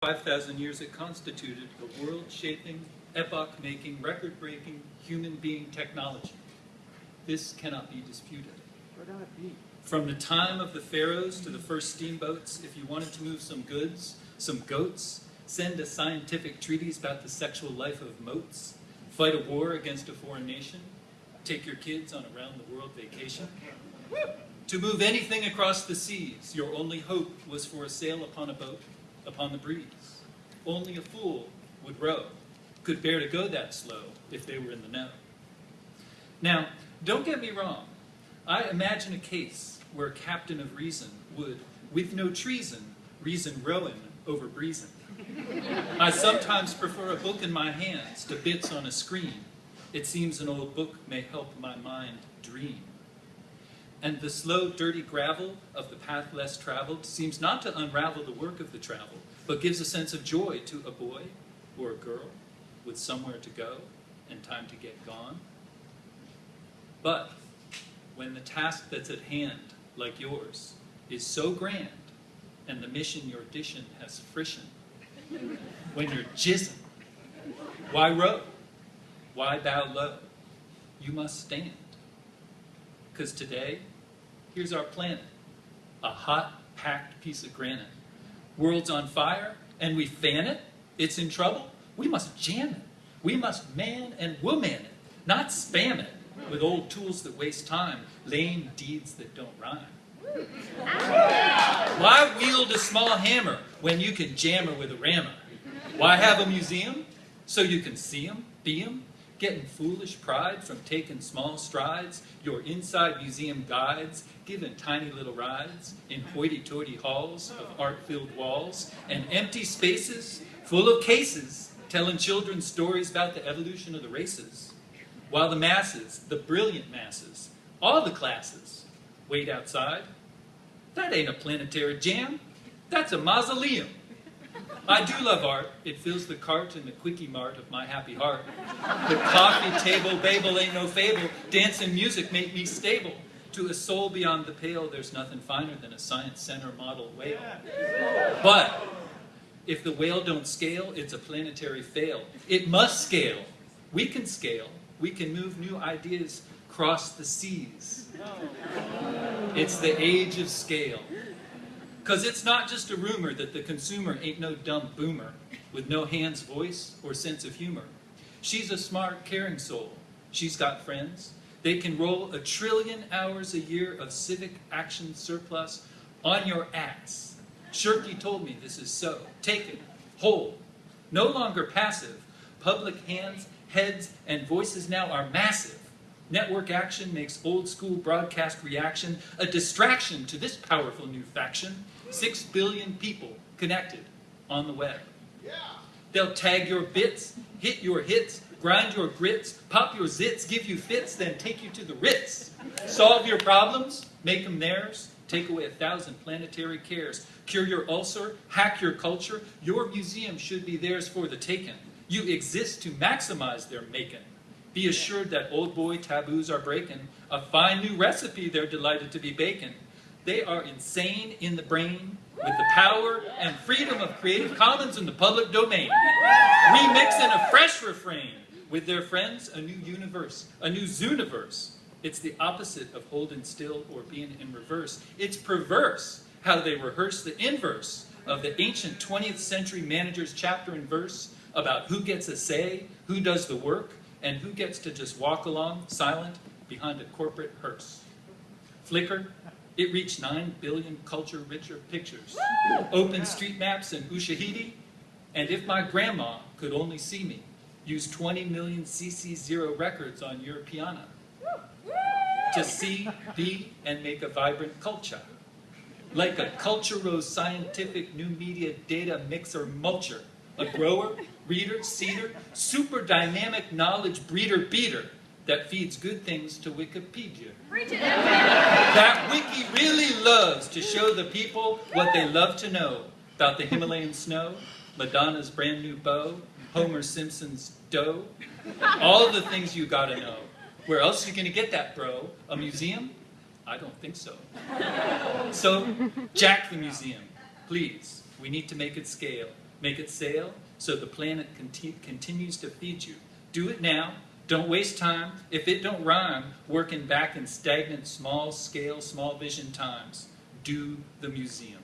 5,000 years it constituted a world-shaping, epoch-making, record-breaking human being technology. This cannot be disputed. From the time of the pharaohs to the first steamboats, if you wanted to move some goods, some goats, send a scientific treatise about the sexual life of moats, fight a war against a foreign nation, take your kids on a round-the-world vacation. To move anything across the seas, your only hope was for a sail upon a boat, upon the breeze. Only a fool would row, could bear to go that slow if they were in the know. Now, don't get me wrong. I imagine a case where a captain of reason would, with no treason, reason rowing over breezing. I sometimes prefer a book in my hands to bits on a screen. It seems an old book may help my mind dream. And the slow, dirty gravel of the path less traveled seems not to unravel the work of the travel, but gives a sense of joy to a boy or a girl with somewhere to go and time to get gone. But when the task that's at hand, like yours, is so grand, and the mission your dishing has frisson, when you're jizzing, why row? Why bow low? You must stand. Because today, here's our planet, a hot, packed piece of granite. World's on fire, and we fan it, it's in trouble, we must jam it. We must man and woman it, not spam it with old tools that waste time, lame deeds that don't rhyme. Why wield a small hammer when you can jam her with a rammer? Why have a museum? So you can see 'em, be 'em, getting foolish pride from taking small strides, your inside museum guides, giving tiny little rides in hoity-toity halls of art-filled walls and empty spaces full of cases telling children stories about the evolution of the races, while the masses, the brilliant masses, all the classes, wait outside. That ain't a planetary jam, that's a mausoleum. I do love art. It fills the cart and the quickie mart of my happy heart. The coffee table babel ain't no fable. Dance and music make me stable. To a soul beyond the pale, there's nothing finer than a science center model whale. But if the whale don't scale, it's a planetary fail. It must scale. We can scale. We can move new ideas across the seas. It's the age of scale. Because it's not just a rumor that the consumer ain't no dumb boomer with no hands, voice, or sense of humor. She's a smart, caring soul. She's got friends. They can roll a trillion hours a year of civic action surplus on your ass. Shirky told me this is so. Take it. Hold. No longer passive. Public hands, heads, and voices now are massive. Network action makes old school broadcast reaction a distraction to this powerful new faction. Six billion people connected on the web. Yeah. They'll tag your bits, hit your hits, grind your grits, pop your zits, give you fits, then take you to the Ritz. Solve your problems, make them theirs, take away a thousand planetary cares, cure your ulcer, hack your culture. Your museum should be theirs for the taking. You exist to maximize their making. Be assured that old boy taboos are breaking. A fine new recipe they're delighted to be baking. They are insane in the brain with the power and freedom of Creative Commons in the public domain. Remixing a fresh refrain with their friends, a new universe, a new zooniverse. It's the opposite of holding still or being in reverse. It's perverse how they rehearse the inverse of the ancient 20th century manager's chapter and verse about who gets a say, who does the work, and who gets to just walk along silent behind a corporate hearse. Flickr, it reached 9 billion culture-richer pictures. Open street maps in Ushahidi, and if my grandma could only see me, use 20 million CC0 records on piano to see, be, and make a vibrant culture. Like a culturo-scientific new media data mixer mulcher, a grower, reader, seeder, super dynamic knowledge breeder beater that feeds good things to Wikipedia. That wiki really loves to show the people what they love to know about the Himalayan snow, Madonna's brand new bow, Homer Simpson's dough, all the things you gotta know. Where else are you gonna get that, bro? A museum? I don't think so. So, jack the museum, please. We need to make it scale. Make it sail so the planet conti- continues to feed you. Do it now. Don't waste time. If it don't rhyme, working back in stagnant, small scale, small vision times. Do the museum.